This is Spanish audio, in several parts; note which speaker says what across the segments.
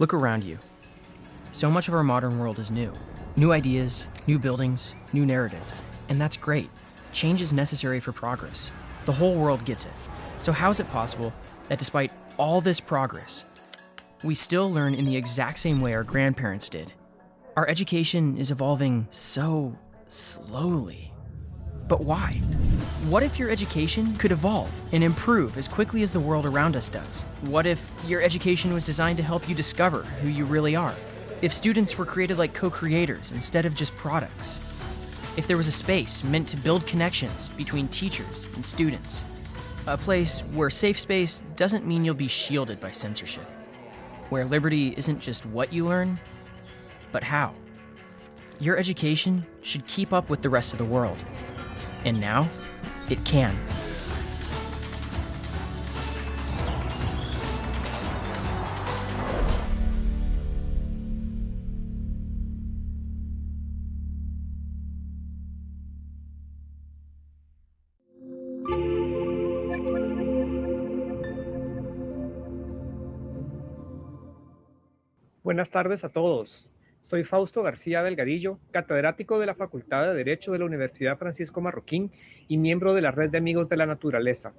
Speaker 1: Look around you. So much of our modern world is new. New ideas, new buildings, new narratives. And that's great. Change is necessary for progress. The whole world gets it. So, how is it possible that despite all this progress, we still learn in the exact same way our grandparents did? Our education is evolving so slowly. But why? What if your education could evolve and improve as quickly as the world around us does? What if your education was designed to help you discover who you really are? If students were created like co creators instead of just products? If there was a space meant to build connections between teachers and students? A place where safe space doesn't mean you'll be shielded by censorship. Where liberty isn't just what you learn, but how. Your education should keep up with the rest of the world. And now, it can.
Speaker 2: Buenas tardes a todos. Soy Fausto García Delgadillo, catedrático de la Facultad de Derecho de la Universidad Francisco Marroquín y miembro de la Red de Amigos de la Naturaleza.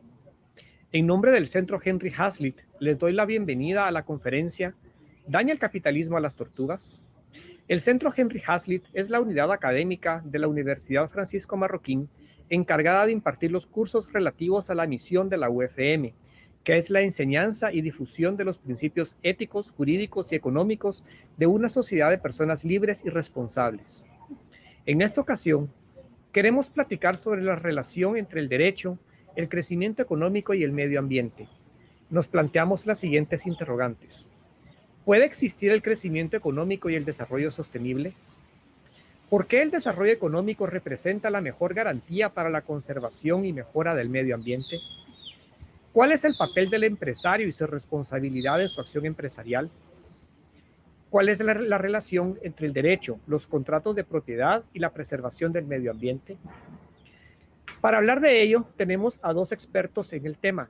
Speaker 2: En nombre del Centro Henry Hazlitt, les doy la bienvenida a la conferencia ¿Daña el capitalismo a las tortugas? El Centro Henry Hazlitt es la unidad académica de la Universidad Francisco Marroquín encargada de impartir los cursos relativos a la misión de la UFM, que es la enseñanza y difusión de los principios éticos, jurídicos y económicos de una sociedad de personas libres y responsables. En esta ocasión, queremos platicar sobre la relación entre el derecho, el crecimiento económico y el medio ambiente. Nos planteamos las siguientes interrogantes. ¿Puede existir el crecimiento económico y el desarrollo sostenible? ¿Por qué el desarrollo económico representa la mejor garantía para la conservación y mejora del medio ambiente? ¿Cuál es el papel del empresario y su responsabilidad en su acción empresarial? ¿Cuál es la, la, relación entre el derecho, los contratos de propiedad y la preservación del medio ambiente? Para hablar de ello, tenemos a dos expertos en el tema.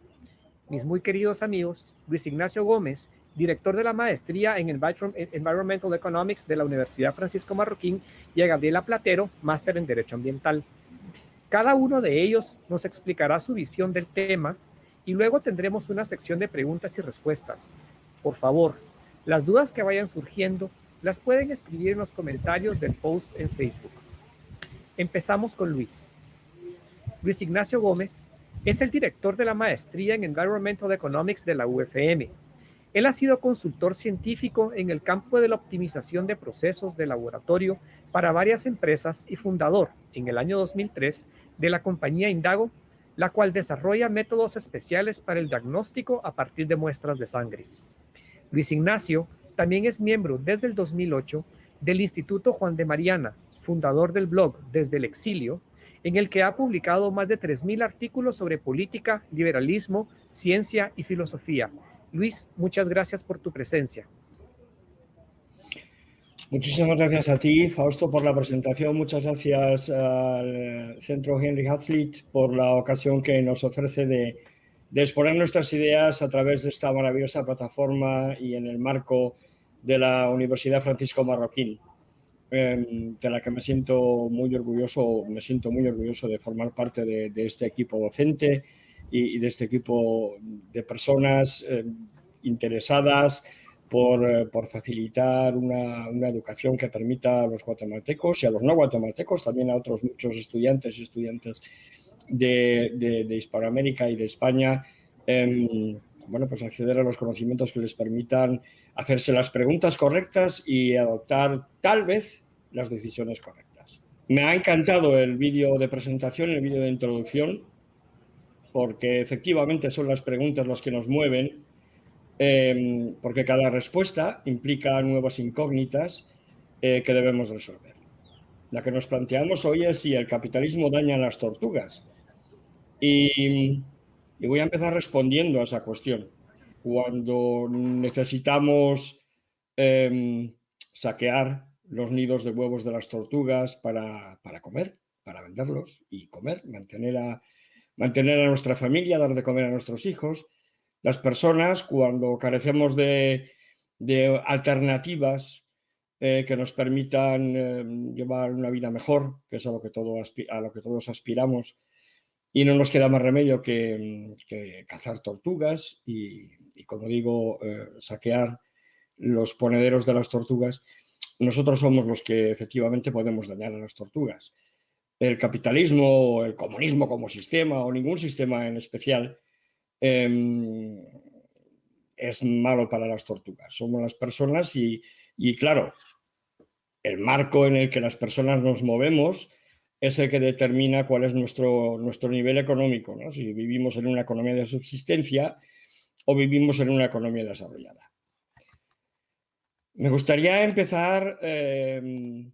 Speaker 2: Mis muy queridos amigos, Luis Ignacio Gómez, director de la maestría en Environmental Economics de la Universidad Francisco Marroquín, y a Gabriela Platero, máster en Derecho Ambiental. Cada uno de ellos nos explicará su visión del tema y luego tendremos una sección de preguntas y respuestas. Por favor, las dudas que vayan surgiendo las pueden escribir en los comentarios del post en Facebook. Empezamos con Luis. Luis Ignacio Gómez es el director de la maestría en Environmental Economics de la UFM. Él ha sido consultor científico en el campo de la optimización de procesos de laboratorio para varias empresas y fundador, en el año 2003, de la compañía Indago la cual desarrolla métodos especiales para el diagnóstico a partir de muestras de sangre. Luis Ignacio también es miembro desde el 2008 del Instituto Juan de Mariana, fundador del blog Desde el Exilio, en el que ha publicado más de 3.000 artículos sobre política, liberalismo, ciencia y filosofía. Luis, muchas gracias por tu presencia.
Speaker 3: Muchísimas gracias a ti, Fausto, por la presentación. Muchas gracias al Centro Henry Hazlitt por la ocasión que nos ofrece de, exponer nuestras ideas a través de esta maravillosa plataforma y en el marco de la Universidad Francisco Marroquín, em, de la que me siento muy orgulloso, me siento muy orgulloso de formar parte de, este equipo docente y, de este equipo de personas em, interesadas, eh, por, facilitar una, educación que permita a los guatemaltecos y a los no guatemaltecos, también a otros muchos estudiantes y estudiantes de, Hispanoamérica y de España, em, bueno, pues acceder a los conocimientos que les permitan hacerse las preguntas correctas y adoptar tal vez las decisiones correctas. Me ha encantado el vídeo de presentación, el vídeo de introducción, porque efectivamente son las preguntas las que nos mueven Em, porque cada respuesta implica nuevas incógnitas eh, que debemos resolver. La que nos planteamos hoy es si el capitalismo daña a las tortugas. Y, voy a empezar respondiendo a esa cuestión. Cuando necesitamos em, saquear los nidos de huevos de las tortugas para, para, comer, para venderlos y comer, mantener a, mantener a nuestra familia, dar de comer a nuestros hijos, las personas, cuando carecemos de, alternativas eh, que nos permitan eh, llevar una vida mejor, que es a lo que, a lo que todos aspiramos, y no nos queda más remedio que, cazar tortugas y, como digo, eh, saquear los ponederos de las tortugas. Nosotros somos los que efectivamente podemos dañar a las tortugas. El capitalismo, el comunismo como sistema o ningún sistema en especial em, es malo para las tortugas. Somos las personas y, y claro, el marco en el que las personas nos movemos es el que determina cuál es nuestro, nuestro nivel económico, ¿no? si vivimos en una economía de subsistencia o vivimos en una economía desarrollada. Me gustaría empezar em,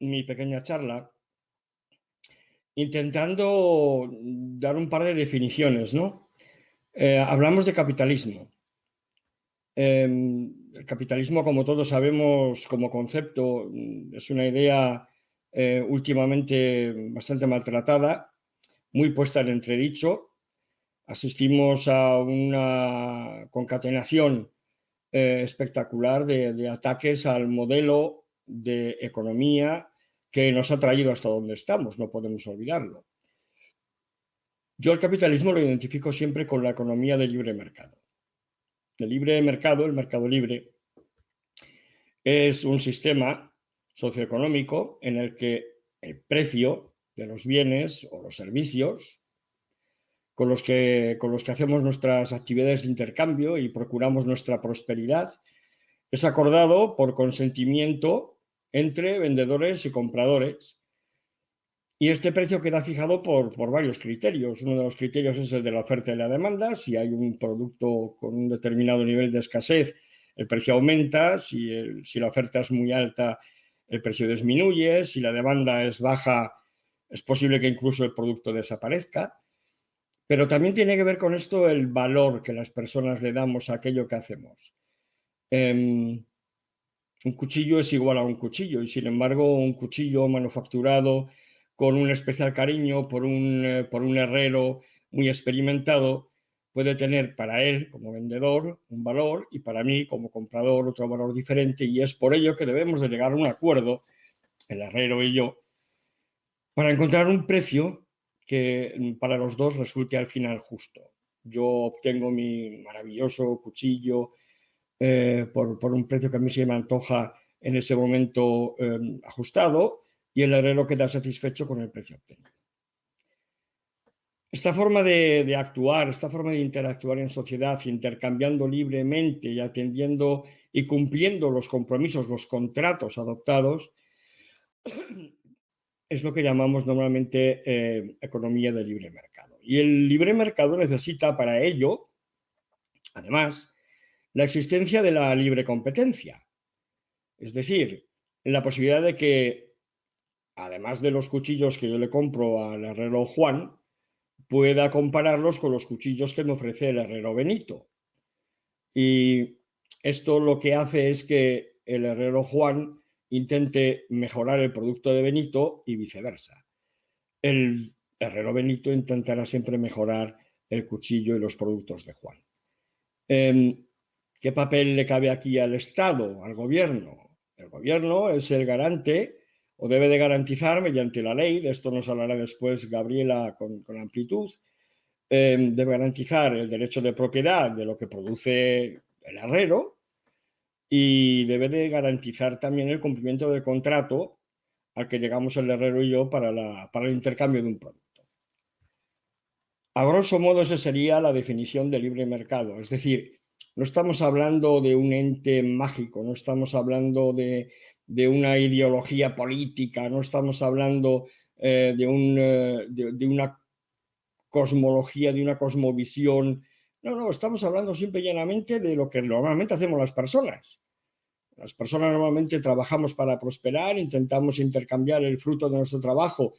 Speaker 3: mi pequeña charla intentando dar un par de definiciones. ¿no? Eh, hablamos de capitalismo. Em, el capitalismo, como todos sabemos, como concepto, es una idea eh, últimamente bastante maltratada, muy puesta en entredicho. Asistimos a una concatenación eh, espectacular de, ataques al modelo de economía que nos ha traído hasta donde estamos, no podemos olvidarlo. Yo el capitalismo lo identifico siempre con la economía de libre mercado. El libre mercado, el mercado libre, es un sistema socioeconómico en el que el precio de los bienes o los servicios con los que, con los que hacemos nuestras actividades de intercambio y procuramos nuestra prosperidad, es acordado por consentimiento entre vendedores y compradores. Y este precio queda fijado por, por, varios criterios. Uno de los criterios es el de la oferta y la demanda. Si hay un producto con un determinado nivel de escasez, el precio aumenta. Si, si la oferta es muy alta, el precio disminuye, si la demanda es baja, es posible que incluso el producto desaparezca. Pero también tiene que ver con esto el valor que las personas le damos a aquello que hacemos. Em, un cuchillo es igual a un cuchillo y sin embargo un cuchillo manufacturado con un especial cariño por un, eh, por un herrero muy experimentado puede tener para él como vendedor un valor y para mí como comprador otro valor diferente y es por ello que debemos de llegar a un acuerdo, el herrero y yo, para encontrar un precio que para los dos resulte al final justo. Yo obtengo mi maravilloso cuchillo eh, por, un precio que a mí se me antoja en ese momento em, ajustado y el herrero queda satisfecho con el precio obtenido. Esta forma de, actuar, esta forma de interactuar en sociedad, intercambiando libremente y atendiendo y cumpliendo los compromisos, los contratos adoptados, es lo que llamamos normalmente eh, economía de libre mercado. Y el libre mercado necesita para ello, además, la existencia de la libre competencia. Es decir, la posibilidad de que, además de los cuchillos que yo le compro al herrero Juan, pueda compararlos con los cuchillos que me ofrece el herrero Benito. Y esto lo que hace es que el herrero Juan intente mejorar el producto de Benito y viceversa. El herrero Benito intentará siempre mejorar el cuchillo y los productos de Juan. Em, ¿Qué papel le cabe aquí al Estado, al gobierno? El gobierno es el garante o debe de garantizar mediante la ley, de esto nos hablará después Gabriela con, amplitud, em, debe garantizar el derecho de propiedad de lo que produce el herrero y debe de garantizar también el cumplimiento del contrato al que llegamos el herrero y yo para, para el intercambio de un producto. A grosso modo esa sería la definición de libre mercado, es decir, no estamos hablando de un ente mágico, no estamos hablando de, de una ideología política, no estamos hablando eh, de, un, eh, de, una cosmología, de una cosmovisión. No, no, estamos hablando simple y llanamente de lo que normalmente hacemos las personas. Las personas normalmente trabajamos para prosperar, intentamos intercambiar el fruto de nuestro trabajo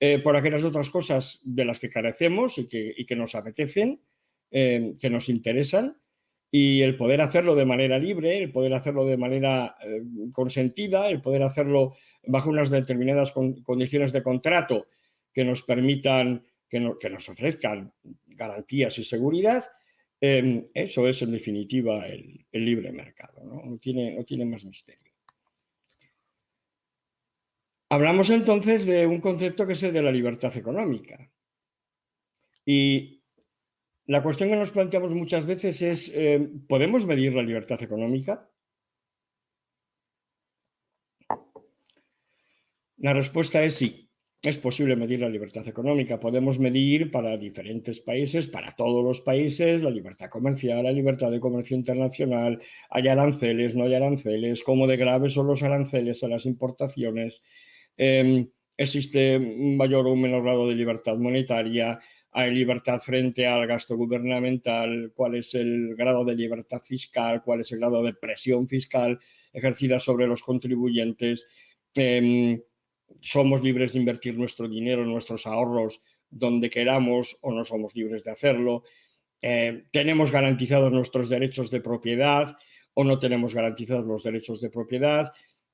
Speaker 3: eh, por aquellas otras cosas de las que carecemos y que, y que nos apetecen, que nos interesan, y el poder hacerlo de manera libre, el poder hacerlo de manera eh, consentida, el poder hacerlo bajo unas determinadas condiciones de contrato que nos permitan, que, que, nos ofrezcan garantías y seguridad, Em, eso es en definitiva el, libre mercado, ¿no? tiene, no tiene más misterio. Hablamos entonces de un concepto que es el de la libertad económica. Y la cuestión que nos planteamos muchas veces es, em, ¿podemos medir la libertad económica? La respuesta es sí. Es posible medir la libertad económica. Podemos medir para diferentes países, para todos los países, la libertad comercial, la libertad de comercio internacional, hay aranceles, no hay aranceles, cómo de graves son los aranceles a las importaciones, em, existe un mayor o un menor grado de libertad monetaria, hay libertad frente al gasto gubernamental, cuál es el grado de libertad fiscal, cuál es el grado de presión fiscal ejercida sobre los contribuyentes. Em, somos libres de invertir nuestro dinero, nuestros ahorros donde queramos o no somos libres de hacerlo. Eh, tenemos garantizados nuestros derechos de propiedad o no tenemos garantizados los derechos de propiedad.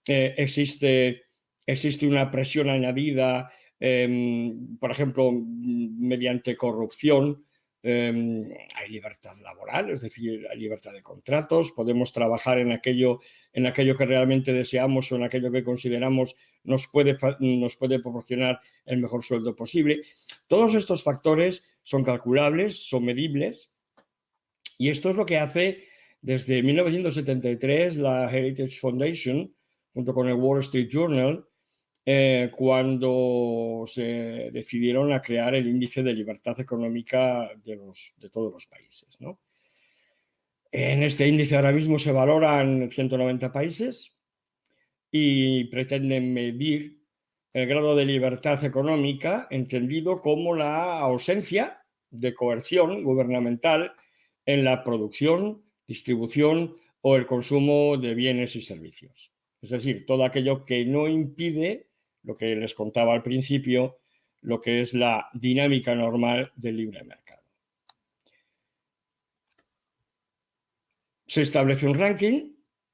Speaker 3: Eh, existe, existe una presión añadida, em, por ejemplo, mediante corrupción. Em, hay libertad laboral, es decir, hay libertad de contratos, podemos trabajar en aquello en aquello que realmente deseamos o en aquello que consideramos nos puede, nos puede proporcionar el mejor sueldo posible. Todos estos factores son calculables, son medibles y esto es lo que hace desde 1973 la Heritage Foundation junto con el Wall Street Journal eh, cuando se decidieron a crear el índice de libertad económica de, los, de todos los países. En este índice ahora mismo se valoran 190 países y pretenden medir el grado de libertad económica entendido como la ausencia de coerción gubernamental en la producción, distribución o el consumo de bienes y servicios. Es decir, todo aquello que no impide, lo que les contaba al principio, lo que es la dinámica normal del libre mercado. se establece un ranking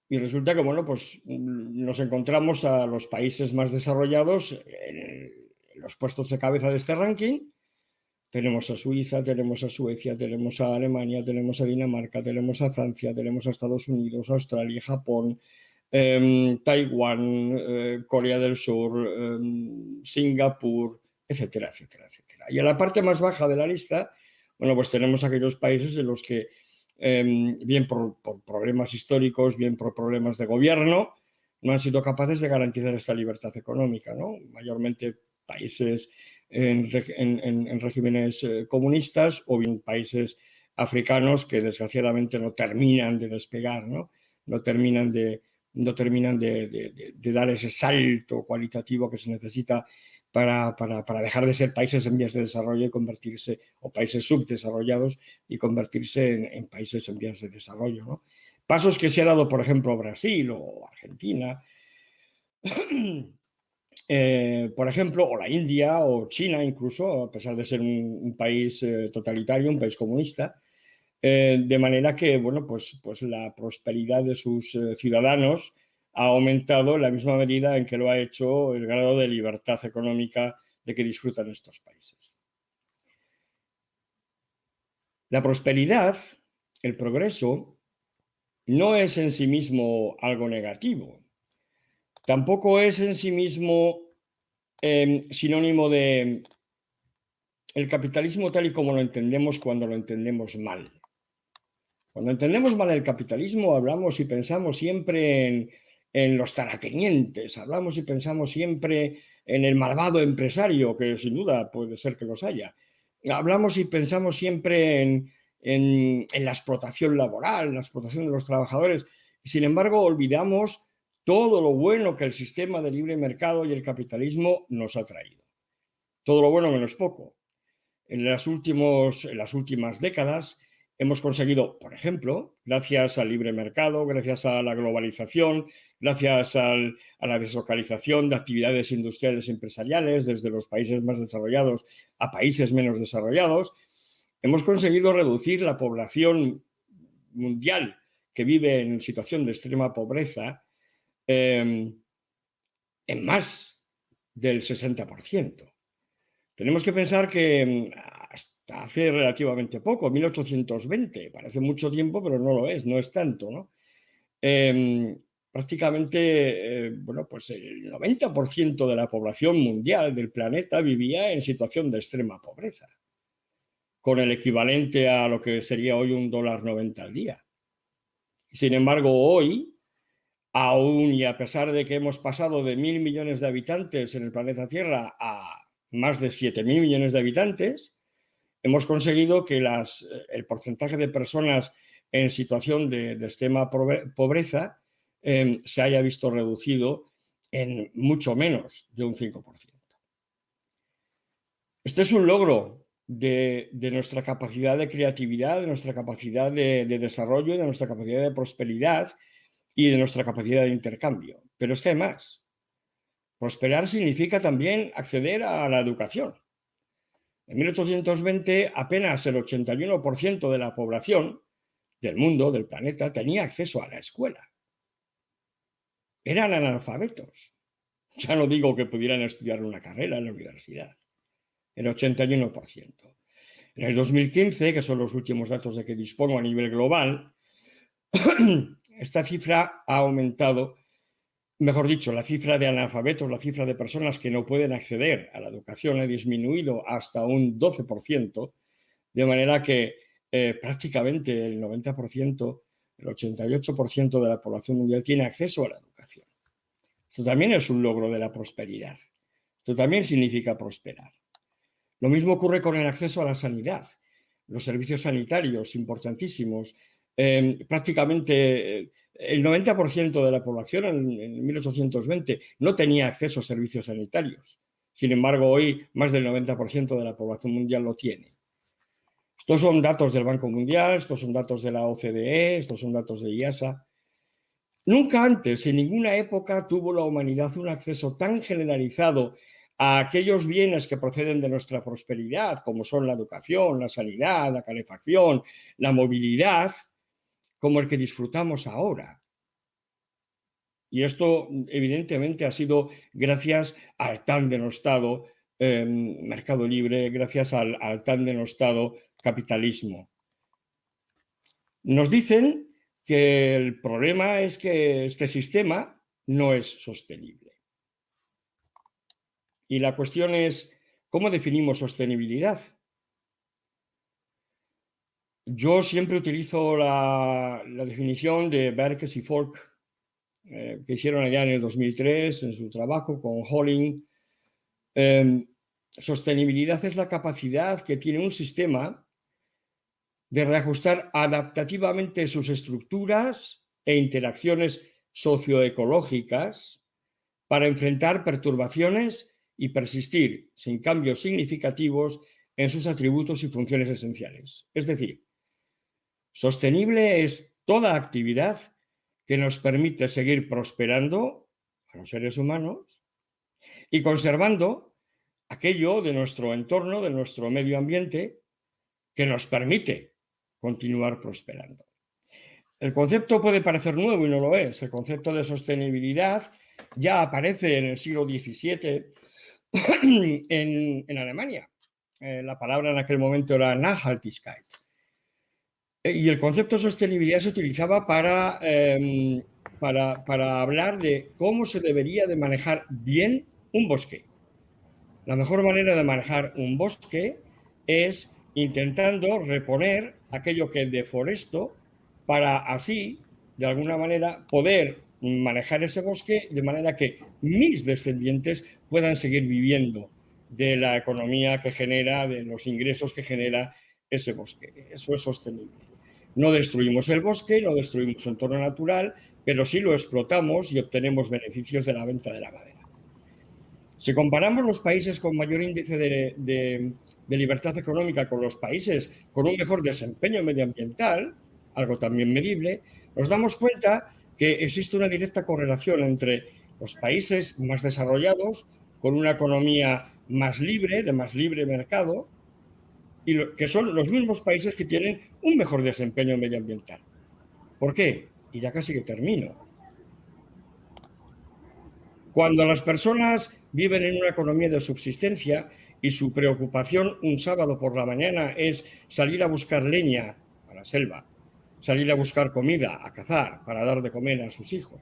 Speaker 3: y resulta que, bueno, pues mm, nos encontramos a los países más desarrollados en los puestos de cabeza de este ranking. Tenemos a Suiza, tenemos a Suecia, tenemos a Alemania, tenemos a Dinamarca, tenemos a Francia, tenemos a Estados Unidos, Australia, Japón, Taiwán, eh, Corea del Sur, em, Singapur, etcétera, etcétera, etcétera. Y a la parte más baja de la lista, bueno, pues tenemos aquellos países en los que Em, bien por, problemas históricos, bien por problemas de gobierno, no han sido capaces de garantizar esta libertad económica, ¿no? mayormente países en, regímenes eh, comunistas o bien países africanos que desgraciadamente no terminan de despegar, no, no terminan, de, no terminan de, dar ese salto cualitativo que se necesita para, dejar de ser países en vías de desarrollo y convertirse, o países subdesarrollados y convertirse en, países en vías de desarrollo. Pasos que se ha dado, por ejemplo, Brasil o Argentina, eh, por ejemplo, o la India o China incluso, a pesar de ser un, país eh, totalitario, un país comunista, eh, de manera que, bueno, pues, pues la prosperidad de sus ciudadanos ha aumentado en la misma medida en que lo ha hecho el grado de libertad económica de que disfrutan estos países. La prosperidad, el progreso, no es en sí mismo algo negativo. Tampoco es en sí mismo em, sinónimo de el capitalismo tal y como lo entendemos cuando lo entendemos mal. Cuando entendemos mal el capitalismo hablamos y pensamos siempre en en los taratenientes, hablamos y pensamos siempre en el malvado empresario, que sin duda puede ser que los haya. Hablamos y pensamos siempre en, la explotación laboral, la explotación de los trabajadores. Sin embargo, olvidamos todo lo bueno que el sistema de libre mercado y el capitalismo nos ha traído. Todo lo bueno menos poco. En las, últimos, en las últimas décadas hemos conseguido, por ejemplo, gracias al libre mercado, gracias a la globalización, gracias a la deslocalización de actividades industriales y empresariales desde los países más desarrollados a países menos desarrollados, hemos conseguido reducir la población mundial que vive en situación de extrema pobreza em, en más del 60%. Tenemos que pensar que hace relativamente poco, 1820. Parece mucho tiempo, pero no lo es, no es tanto, ¿no? Em, prácticamente, eh, bueno, pues el 90% de la población mundial del planeta vivía en situación de extrema pobreza, con el equivalente a lo que sería hoy un dólar 90 al día. Sin embargo, hoy, aún y a pesar de que hemos pasado de mil millones de habitantes en el planeta Tierra a más de 7 mil millones de habitantes, hemos conseguido que las, el porcentaje de personas en situación de, extrema pobreza em, se haya visto reducido en mucho menos de un 5%. Este es un logro de, nuestra capacidad de creatividad, de nuestra capacidad de, de, desarrollo, de nuestra capacidad de prosperidad y de nuestra capacidad de intercambio. Pero es que además, prosperar significa también acceder a la educación. En 1820 apenas el 81% de la población del mundo, del planeta, tenía acceso a la escuela. Eran analfabetos. Ya no digo que pudieran estudiar una carrera en la universidad. El 81%. En el 2015, que son los últimos datos de que dispongo a nivel global, esta cifra ha aumentado, mejor dicho, la cifra de analfabetos, la cifra de personas que no pueden acceder a la educación ha disminuido hasta un 12%, de manera que eh, prácticamente el 90%, el 88% de la población mundial tiene acceso a la educación. Esto también es un logro de la prosperidad. Esto también significa prosperar. Lo mismo ocurre con el acceso a la sanidad. Los servicios sanitarios importantísimos. Em, prácticamente eh, el 90% de la población en, en 1820 no tenía acceso a servicios sanitarios. Sin embargo, hoy más del 90% de la población mundial lo tiene. Estos son datos del Banco Mundial, estos son datos de la OCDE, estos son datos de IASA. Nunca antes, en ninguna época, tuvo la humanidad un acceso tan generalizado a aquellos bienes que proceden de nuestra prosperidad, como son la educación, la sanidad, la calefacción, la movilidad, como el que disfrutamos ahora. Y esto, evidentemente, ha sido gracias al tan denostado eh, mercado libre, gracias al tan denostado capitalismo. Nos dicen que el problema es que este sistema no es sostenible. Y la cuestión es, ¿cómo definimos sostenibilidad? Yo siempre utilizo la, definición de Berkes y Folk, eh, que hicieron allá en el 2003 en su trabajo con Holling. Em, sostenibilidad es la capacidad que tiene un sistema de reajustar adaptativamente sus estructuras e interacciones socioecológicas para enfrentar perturbaciones y persistir sin cambios significativos en sus atributos y funciones esenciales. Es decir, sostenible es toda actividad que nos permite seguir prosperando a los seres humanos y conservando aquello de nuestro entorno, de nuestro medio ambiente, que nos permite continuar prosperando. El concepto puede parecer nuevo y no lo es. El concepto de sostenibilidad ya aparece en el siglo XVII en, Alemania. Eh, la palabra en aquel momento era Nachhaltigkeit. Eh, y el concepto de sostenibilidad se utilizaba para, em, para, para hablar de cómo se debería de manejar bien un bosque. La mejor manera de manejar un bosque es intentando reponer aquello que deforesto para así, de alguna manera, poder manejar ese bosque de manera que mis descendientes puedan seguir viviendo de la economía que genera, de los ingresos que genera ese bosque. Eso es sostenible. No destruimos el bosque, no destruimos su entorno natural, pero sí lo explotamos y obtenemos beneficios de la venta de la madera. Si comparamos los países con mayor índice de, libertad económica con los países con un mejor desempeño medioambiental, algo también medible, nos damos cuenta que existe una directa correlación entre los países más desarrollados, con una economía más libre, de más libre mercado, y que son los mismos países que tienen un mejor desempeño medioambiental. ¿Por qué? Y ya casi que termino. Cuando las personas viven en una economía de subsistencia y su preocupación un sábado por la mañana es salir a buscar leña a la selva, salir a buscar comida, a cazar, para dar de comer a sus hijos.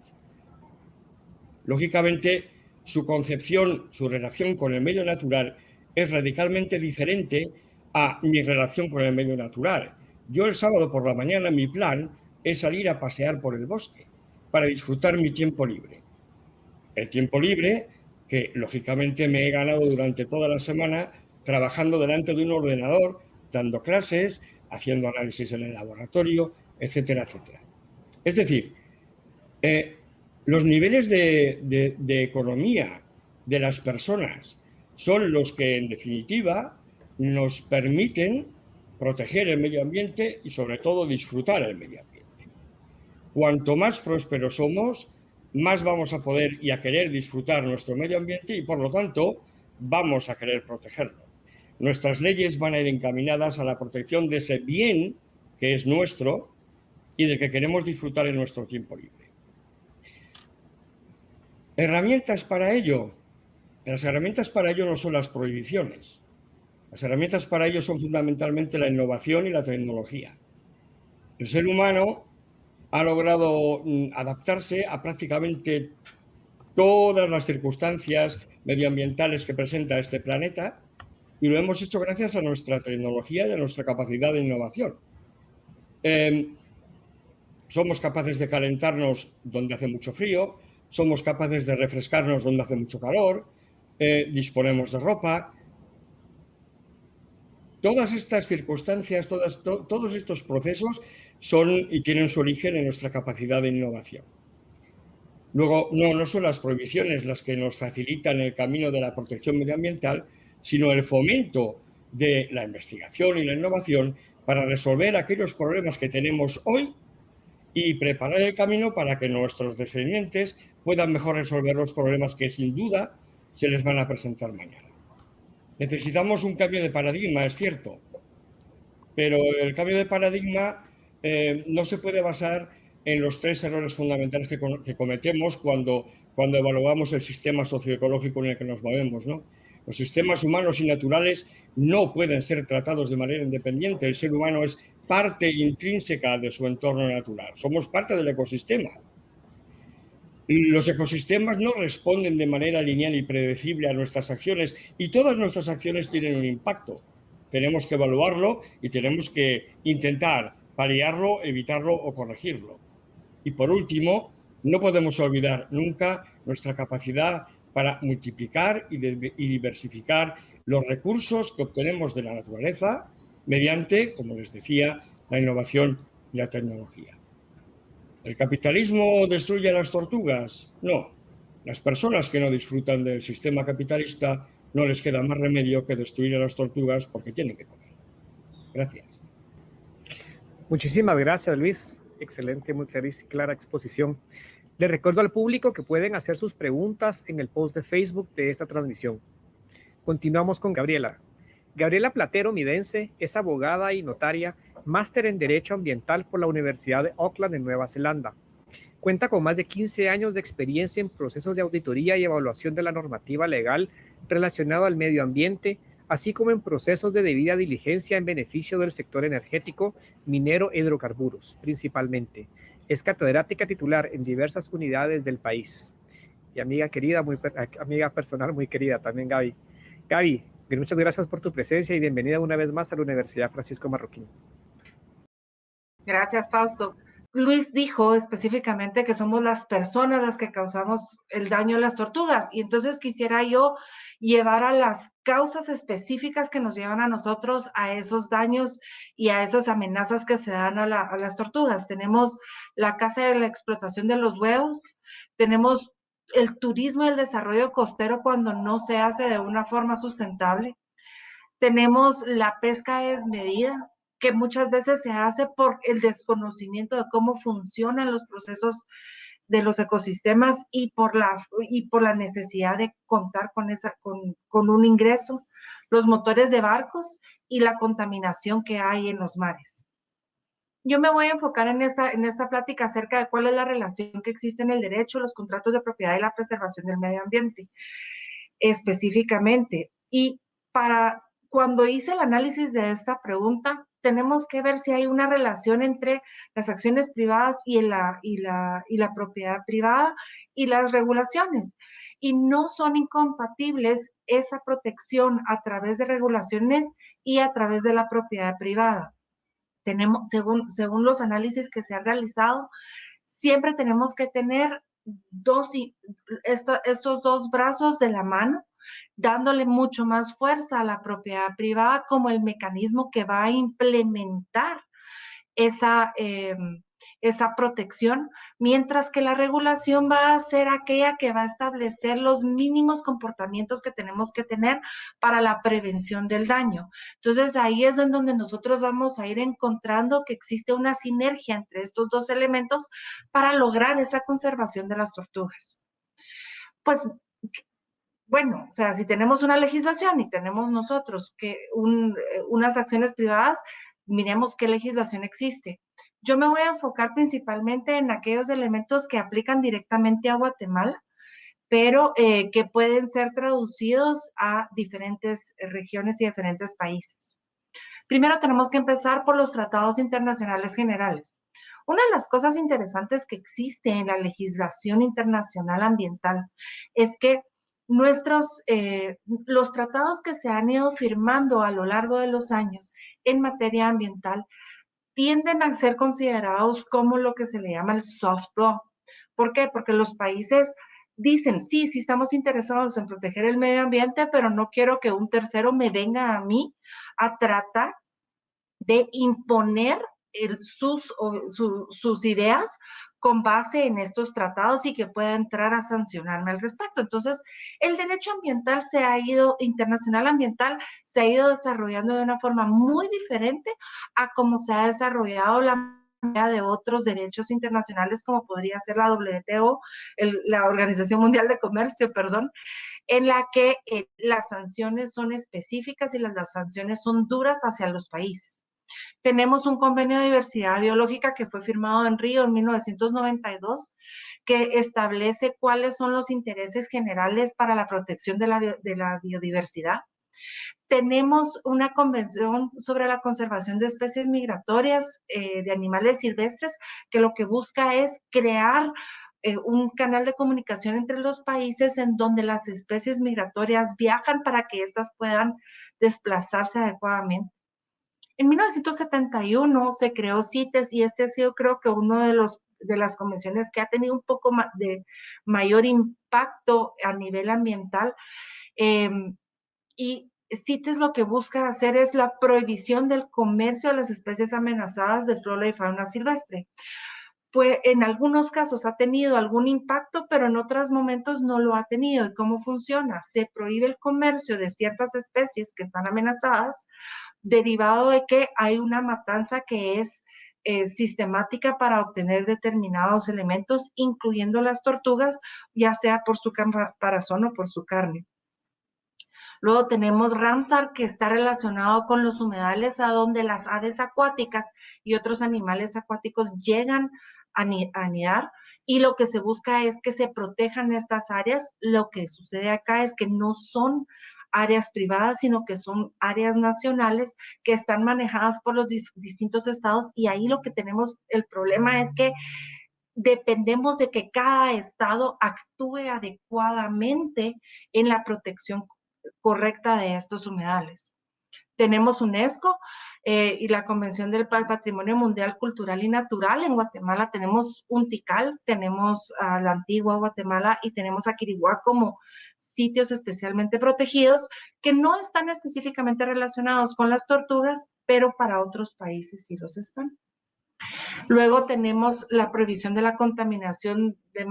Speaker 3: Lógicamente, su concepción, su relación con el medio natural es radicalmente diferente a mi relación con el medio natural. Yo el sábado por la mañana mi plan es salir a pasear por el bosque para disfrutar mi tiempo libre. El tiempo libre que lógicamente me he ganado durante toda la semana trabajando delante de un ordenador, dando clases, haciendo análisis en el laboratorio, etcétera, etcétera. Es decir, eh, los niveles de, de economía de las personas son los que, en definitiva, nos permiten proteger el medio ambiente y, sobre todo, disfrutar el medio ambiente. Cuanto más prósperos somos, más vamos a poder y a querer disfrutar nuestro medio ambiente y, por lo tanto, vamos a querer protegerlo. Nuestras leyes van a ir encaminadas a la protección de ese bien que es nuestro y del que queremos disfrutar en nuestro tiempo libre. Herramientas para ello. Las herramientas para ello no son las prohibiciones. Las herramientas para ello son fundamentalmente la innovación y la tecnología. El ser humano ha logrado mm, adaptarse a prácticamente todas las circunstancias medioambientales que presenta este planeta y lo hemos hecho gracias a nuestra tecnología y a nuestra capacidad de innovación. Em, somos capaces de calentarnos donde hace mucho frío, somos capaces de refrescarnos donde hace mucho calor, eh, disponemos de ropa. Todas estas circunstancias, todos estos procesos son y tienen su origen en nuestra capacidad de innovación. Luego, no, no son las prohibiciones las que nos facilitan el camino de la protección medioambiental, sino el fomento de la investigación y la innovación para resolver aquellos problemas que tenemos hoy y preparar el camino para que nuestros descendientes puedan mejor resolver los problemas que sin duda se les van a presentar mañana. Necesitamos un cambio de paradigma, es cierto, pero el cambio de paradigma eh, no se puede basar en los tres errores fundamentales que, cometemos cuando, cuando evaluamos el sistema socioecológico en el que nos movemos. Los sistemas humanos y naturales no pueden ser tratados de manera independiente. El ser humano es parte intrínseca de su entorno natural. Somos parte del ecosistema. Los ecosistemas no responden de manera lineal y predecible a nuestras acciones y todas nuestras acciones tienen un impacto. Tenemos que evaluarlo y tenemos que intentar paliarlo, evitarlo o corregirlo. Y por último, no podemos olvidar nunca nuestra capacidad para multiplicar y, diversificar los recursos que obtenemos de la naturaleza mediante, como les decía, la innovación y la tecnología. ¿El capitalismo destruye a las tortugas? No. Las personas que no disfrutan del sistema capitalista no les queda más remedio que destruir a las tortugas porque tienen que comer. Gracias.
Speaker 2: Muchísimas gracias, Luis. Excelente, muy clara exposición. Le recuerdo al público que pueden hacer sus preguntas en el post de Facebook de esta transmisión. Continuamos con Gabriela. Gabriela Platero Midense es abogada y notaria, máster en Derecho Ambiental por la Universidad de Auckland en Nueva Zelanda. Cuenta con más de 15 años de experiencia en procesos de auditoría y evaluación de la normativa legal relacionado al medio ambiente, así como en procesos de debida diligencia en beneficio del sector energético, minero e hidrocarburos, principalmente. Es catedrática titular en diversas unidades del país. Y amiga querida, muy, amiga personal muy querida también, Gaby. Gaby, muchas gracias por tu presencia y bienvenida una vez más a la Universidad Francisco Marroquín.
Speaker 4: Gracias, Fausto. Luis dijo específicamente que somos las personas las que causamos el daño a las tortugas y entonces quisiera yo llevar a las causas específicas que nos llevan a nosotros a esos daños y a esas amenazas que se dan a, las tortugas. Tenemos la caza de la explotación de los huevos, tenemos el turismo y el desarrollo costero cuando no se hace de una forma sustentable. Tenemos la pesca desmedida, que muchas veces se hace por el desconocimiento de cómo funcionan los procesos de los ecosistemas y por la, y por la necesidad de contar con, esa, con, con un ingreso, los motores de barcos y la contaminación que hay en los mares. Yo me voy a enfocar en esta, en esta plática acerca de cuál es la relación que existe en el derecho, los contratos de propiedad y la preservación del medio ambiente, específicamente. Y para cuando hice el análisis de esta pregunta, tenemos que ver si hay una relación entre las acciones privadas y la, y la, y la propiedad privada y las regulaciones. Y no son incompatibles esa protección a través de regulaciones y a través de la propiedad privada. Tenemos, según, según los análisis que se han realizado, siempre tenemos que tener dos, estos dos brazos de la mano dándole mucho más fuerza a la propiedad privada como el mecanismo que va a implementar esa, em, esa protección, mientras que la regulación va a ser aquella que va a establecer los mínimos comportamientos que tenemos que tener para la prevención del daño. Entonces ahí es en donde nosotros vamos a ir encontrando que existe una sinergia entre estos dos elementos para lograr esa conservación de las tortugas. Pues bueno, o sea, si tenemos una legislación y tenemos nosotros que eh, unas acciones privadas, miremos qué legislación existe. Yo me voy a enfocar principalmente en aquellos elementos que aplican directamente a Guatemala, pero eh, que pueden ser traducidos a diferentes regiones y diferentes países. Primero tenemos que empezar por los tratados internacionales generales. Una de las cosas interesantes que existe en la legislación internacional ambiental es que nuestros, eh, los tratados que se han ido firmando a lo largo de los años en materia ambiental tienden a ser considerados como lo que se le llama el soft law. ¿Por qué? Porque los países dicen, sí, sí estamos interesados en proteger el medio ambiente, pero no quiero que un tercero me venga a mí a tratar de imponer sus, sus ideas con base en estos tratados y que pueda entrar a sancionarme al respecto. Entonces, el derecho ambiental se ha ido, internacional ambiental, se ha ido desarrollando de una forma muy diferente a cómo se ha desarrollado la de otros derechos internacionales como podría ser la WTO, la Organización Mundial de Comercio, perdón, en la que eh, las sanciones son específicas y las, las sanciones son duras hacia los países. Tenemos un convenio de diversidad biológica que fue firmado en Río en 1992, que establece cuáles son los intereses generales para la protección de la, biodiversidad. Tenemos una convención sobre la conservación de especies migratorias eh, de animales silvestres que lo que busca es crear eh, un canal de comunicación entre los países en donde las especies migratorias viajan para que éstas puedan desplazarse adecuadamente. En 1971 se creó CITES y este ha sido creo que uno de los de las convenciones que ha tenido un poco de mayor impacto a nivel ambiental. Em, y CITES lo que busca hacer es la prohibición del comercio de las especies amenazadas de flora y fauna silvestre. Pues en algunos casos ha tenido algún impacto, pero en otros momentos no lo ha tenido. ¿Y cómo funciona? Se prohíbe el comercio de ciertas especies que están amenazadas derivado de que hay una matanza que es eh, sistemática para obtener determinados elementos, incluyendo las tortugas, ya sea por su caparazón o por su carne. Luego tenemos Ramsar, que está relacionado con los humedales, a donde las aves acuáticas y otros animales acuáticos llegan anidar. Y lo que se busca es que se protejan estas áreas. Lo que sucede acá es que no son áreas privadas, sino que son áreas nacionales que están manejadas por los distintos estados y ahí lo que tenemos, el problema es que dependemos de que cada estado actúe adecuadamente en la protección correcta de estos humedales. Tenemos UNESCO, eh, y la Convención del Patrimonio Mundial Cultural y Natural. En Guatemala tenemos un Tikal, tenemos a la antigua Guatemala y tenemos a Quiriguá como sitios especialmente protegidos que no están específicamente relacionados con las tortugas, pero para otros países sí los están. Luego tenemos la prohibición de la contaminación de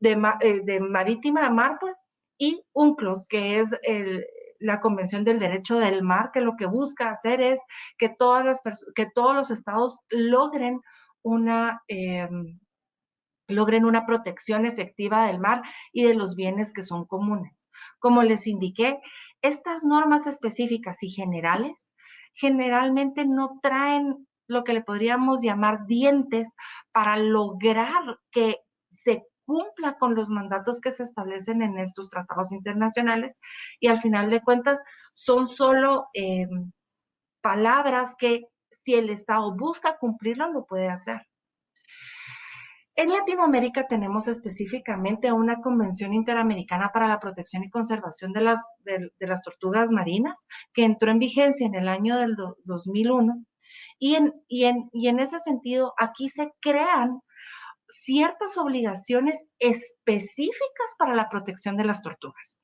Speaker 4: de, eh, de marítima de mármol y UNCLOS, que es el, la Convención del Derecho del Mar, que lo que busca hacer es que, todas las que todos los estados logren una, em, logren una protección efectiva del mar y de los bienes que son comunes. Como les indiqué, estas normas específicas y generales generalmente no traen lo que le podríamos llamar dientes para lograr que cumpla con los mandatos que se establecen en estos tratados internacionales y al final de cuentas son solo em, palabras que si el Estado busca cumplirlo, lo puede hacer. En Latinoamérica tenemos específicamente una Convención Interamericana para la Protección y Conservación de las, de, las Tortugas Marinas, que entró en vigencia en el año del 2001. Y en, y, en, y en ese sentido, aquí se crean ciertas obligaciones específicas para la protección de las tortugas.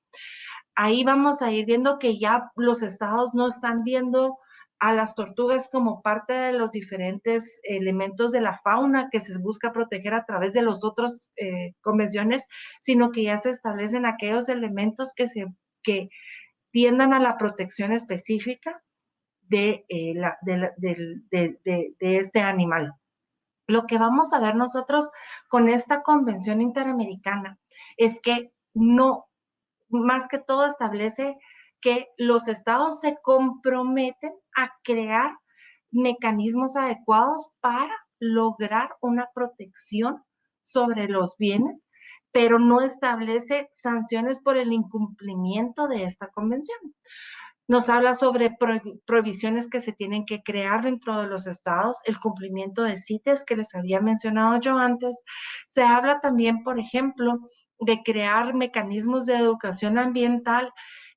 Speaker 4: Ahí vamos a ir viendo que ya los estados no están viendo a las tortugas como parte de los diferentes elementos de la fauna que se busca proteger a través de los otros eh, convenciones, sino que ya se establecen aquellos elementos que, se, que tiendan a la protección específica de, eh, la, de, de, de este animal. Lo que vamos a ver nosotros con esta convención interamericana es que no, más que todo establece que los estados se comprometen a crear mecanismos adecuados para lograr una protección sobre los bienes, pero no establece sanciones por el incumplimiento de esta convención. Nos habla sobre prohibiciones que se tienen que crear dentro de los estados, el cumplimiento de CITES que les había mencionado yo antes. Se habla también, por ejemplo, de crear mecanismos de educación ambiental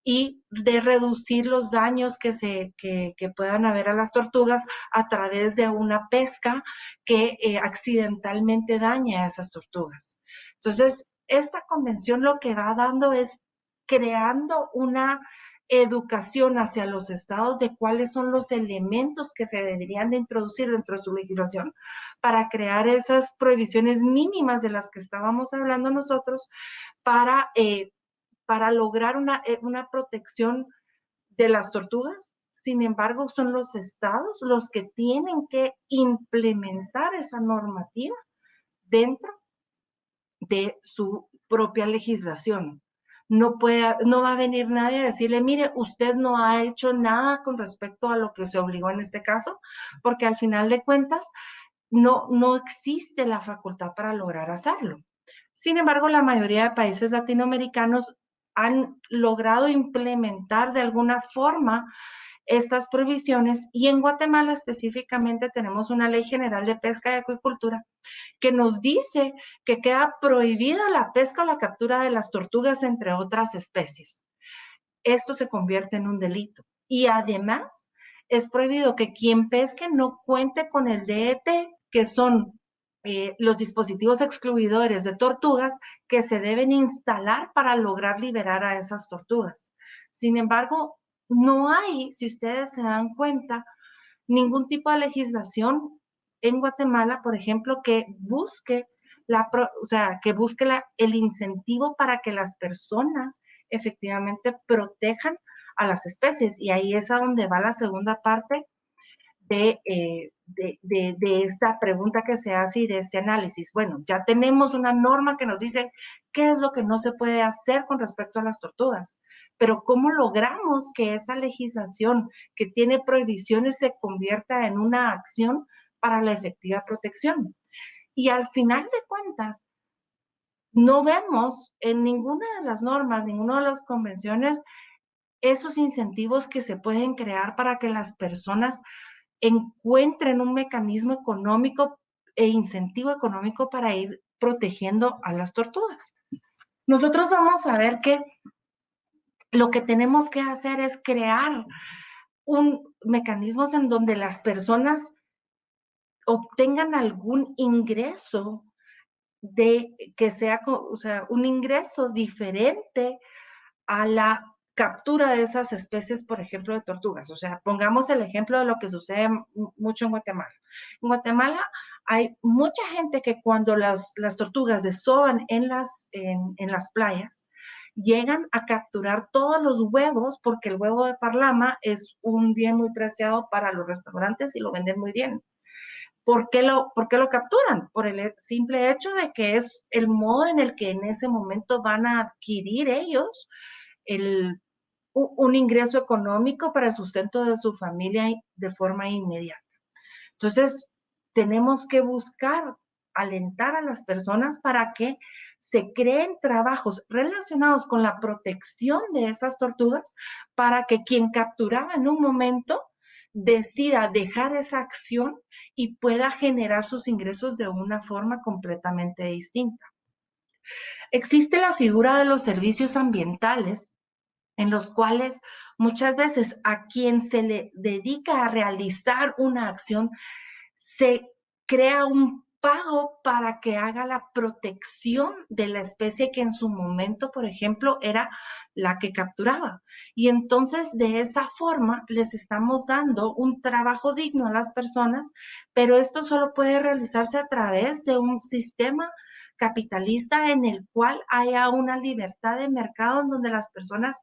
Speaker 4: y de reducir los daños que, se, que, puedan haber a las tortugas a través de una pesca que eh, accidentalmente daña a esas tortugas. Entonces, esta convención lo que va dando es creando una educación hacia los estados de cuáles son los elementos que se deberían de introducir dentro de su legislación para crear esas prohibiciones mínimas de las que estábamos hablando nosotros para eh, para lograr eh, una, protección de las tortugas. Sin embargo, son los estados los que tienen que implementar esa normativa dentro de su propia legislación. No, puede, no va a venir nadie a decirle, mire, usted no ha hecho nada con respecto a lo que se obligó en este caso, porque al final de cuentas no, no existe la facultad para lograr hacerlo. Sin embargo, la mayoría de países latinoamericanos han logrado implementar de alguna forma estas provisiones y en Guatemala específicamente tenemos una ley general de pesca y acuicultura que nos dice que queda prohibida la pesca o la captura de las tortugas entre otras especies. Esto se convierte en un delito y además es prohibido que quien pesque no cuente con el DET, que son eh, los dispositivos excluidores de tortugas que se deben instalar para lograr liberar a esas tortugas. Sin embargo, no hay, si ustedes se dan cuenta, ningún tipo de legislación en Guatemala, por ejemplo, que busque la, o sea, que busque la, el incentivo para que las personas efectivamente protejan a las especies. Y ahí es a donde va la segunda parte de, eh, de, esta pregunta que se hace y de este análisis. Bueno, ya tenemos una norma que nos dice qué es lo que no se puede hacer con respecto a las tortugas, pero ¿cómo logramos que esa legislación que tiene prohibiciones se convierta en una acción para la efectiva protección? Y al final de cuentas, no vemos en ninguna de las normas, ninguna de las convenciones, esos incentivos que se pueden crear para que las personas encuentren un mecanismo económico e incentivo económico para ir protegiendo a las tortugas. Nosotros vamos a ver que lo que tenemos que hacer es crear un mecanismos en donde las personas obtengan algún ingreso de que sea, o sea, un ingreso diferente a la captura de esas especies, por ejemplo, de tortugas. O sea, pongamos el ejemplo de lo que sucede mucho en Guatemala. En Guatemala hay mucha gente que cuando las, las tortugas desoban en las, en, en las playas, llegan a capturar todos los huevos porque el huevo de parlama es un bien muy preciado para los restaurantes y lo venden muy bien. ¿Por qué, lo, ¿Por qué lo capturan? Por el simple hecho de que es el modo en el que en ese momento van a adquirir ellos el un ingreso económico para el sustento de su familia de forma inmediata. Entonces, tenemos que buscar alentar a las personas para que se creen trabajos relacionados con la protección de esas tortugas para que quien capturaba en un momento decida dejar esa acción y pueda generar sus ingresos de una forma completamente distinta. Existe la figura de los servicios ambientales, en los cuales muchas veces a quien se le dedica a realizar una acción se crea un pago para que haga la protección de la especie que en su momento, por ejemplo, era la que capturaba. Y entonces de esa forma les estamos dando un trabajo digno a las personas, pero esto solo puede realizarse a través de un sistema capitalista en el cual haya una libertad de mercado en donde las personas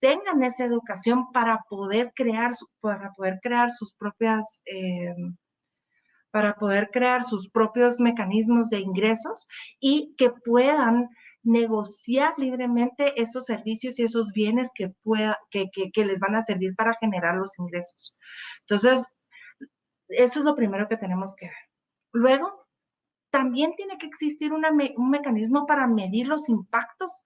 Speaker 4: tengan esa educación para poder crear, para poder crear sus propias... Eh, para poder crear sus propios mecanismos de ingresos y que puedan negociar libremente esos servicios y esos bienes que, pueda, que, que, les van a servir para generar los ingresos. Entonces, eso es lo primero que tenemos que ver. Luego, también tiene que existir un mecanismo para medir los impactos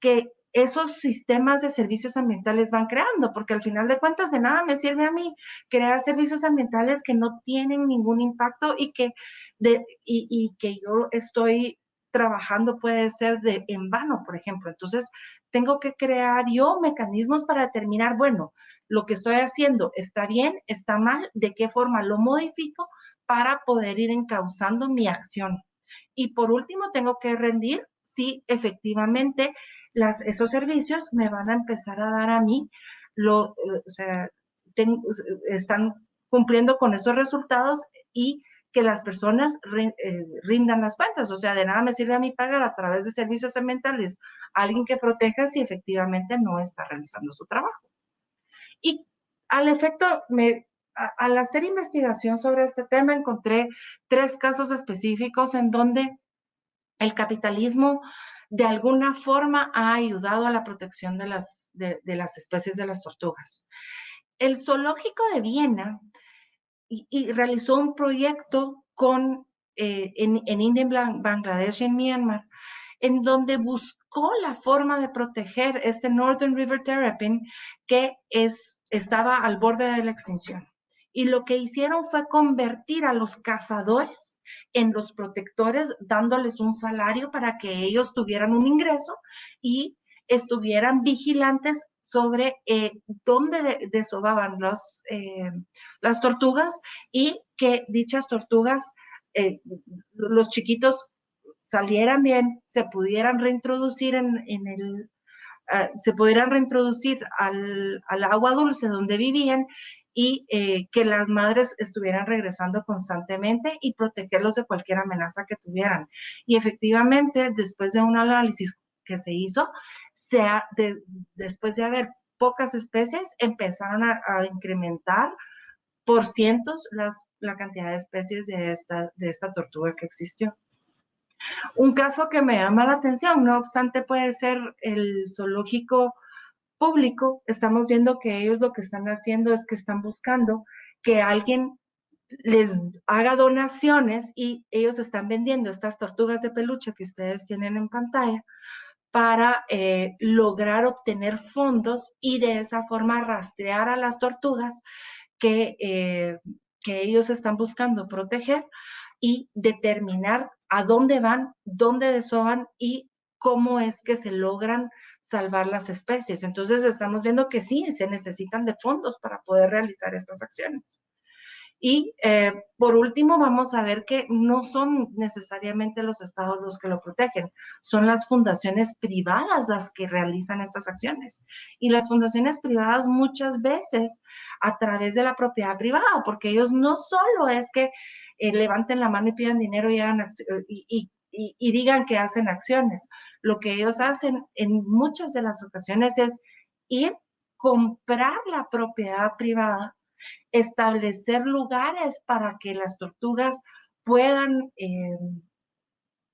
Speaker 4: que esos sistemas de servicios ambientales van creando, porque al final de cuentas de nada me sirve a mí crear servicios ambientales que no tienen ningún impacto y que, y, que yo estoy trabajando puede ser de en vano, por ejemplo. Entonces, tengo que crear yo mecanismos para determinar, bueno, lo que estoy haciendo está bien, está mal, de qué forma lo modifico para poder ir encauzando mi acción. Y por último, tengo que rendir si efectivamente esos servicios me van a empezar a dar a mí, lo, o sea, están cumpliendo con esos resultados y que las personas eh, rindan las cuentas. O sea, de nada me sirve a mí pagar a través de servicios ambientales a alguien que proteja si efectivamente no está realizando su trabajo. Y al efecto, me, al hacer investigación sobre este tema, encontré tres casos específicos en donde el capitalismo de alguna forma ha ayudado a la protección de las, de, las especies de las tortugas. El zoológico de Viena y, realizó un proyecto con, eh, en, en India, Bangladesh y en Myanmar, en donde buscó la forma de proteger este Northern River Terrapin que es, estaba al borde de la extinción. Y lo que hicieron fue convertir a los cazadores en los protectores, dándoles un salario para que ellos tuvieran un ingreso y estuvieran vigilantes sobre eh, dónde desovaban los, eh, las tortugas y que dichas tortugas, eh, los chiquitos salieran bien, se pudieran reintroducir en, el, se pudieran reintroducir al, agua dulce donde vivían y eh, que las madres estuvieran regresando constantemente y protegerlos de cualquier amenaza que tuvieran. Y efectivamente, después de un análisis que se hizo, se después de haber pocas especies, empezaron a, incrementar por cientos las, la cantidad de especies de esta, de esta tortuga que existió. Un caso que me llama la atención, no obstante, puede ser el zoológico público, estamos viendo que ellos lo que están haciendo es que están buscando que alguien les haga donaciones y ellos están vendiendo estas tortugas de peluche que ustedes tienen en pantalla para eh, lograr obtener fondos y de esa forma rastrear a las tortugas que, eh, que ellos están buscando proteger y determinar a dónde van, dónde desoban y cómo es que se logran salvar las especies. Entonces estamos viendo que sí, se necesitan de fondos para poder realizar estas acciones. Y eh, por último, vamos a ver que no son necesariamente los estados los que lo protegen, son las fundaciones privadas las que realizan estas acciones. Y las fundaciones privadas muchas veces a través de la propiedad privada, porque ellos no solo es que eh, levanten la mano y pidan dinero y, hagan, y y, digan que hacen acciones. Lo que ellos hacen en muchas de las ocasiones es ir, comprar la propiedad privada, establecer lugares para que las tortugas puedan, eh,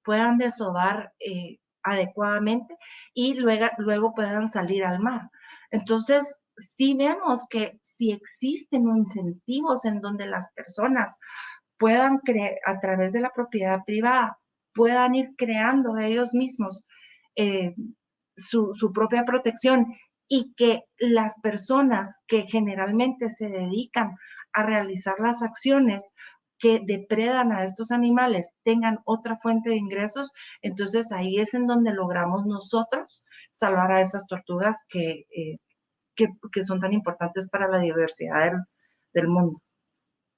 Speaker 4: puedan desovar eh, adecuadamente y luego, luego puedan salir al mar. Entonces, si vemos que si existen incentivos en donde las personas puedan creer a través de la propiedad privada puedan ir creando ellos mismos eh, su, propia protección y que las personas que generalmente se dedican a realizar las acciones que depredan a estos animales tengan otra fuente de ingresos, entonces ahí es en donde logramos nosotros salvar a esas tortugas que, eh, que, son tan importantes para la diversidad del, mundo.